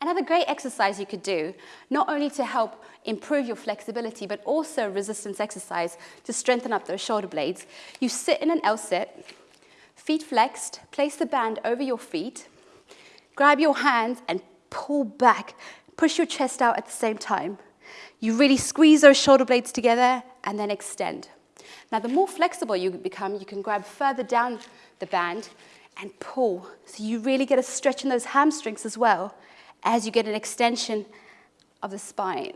Another great exercise you could do, not only to help improve your flexibility, but also resistance exercise to strengthen up those shoulder blades. You sit in an L-sit, feet flexed, place the band over your feet, grab your hands and pull back. Push your chest out at the same time. You really squeeze those shoulder blades together and then extend. Now, the more flexible you become, you can grab further down the band and pull. So you really get a stretch in those hamstrings as well as you get an extension of the spine.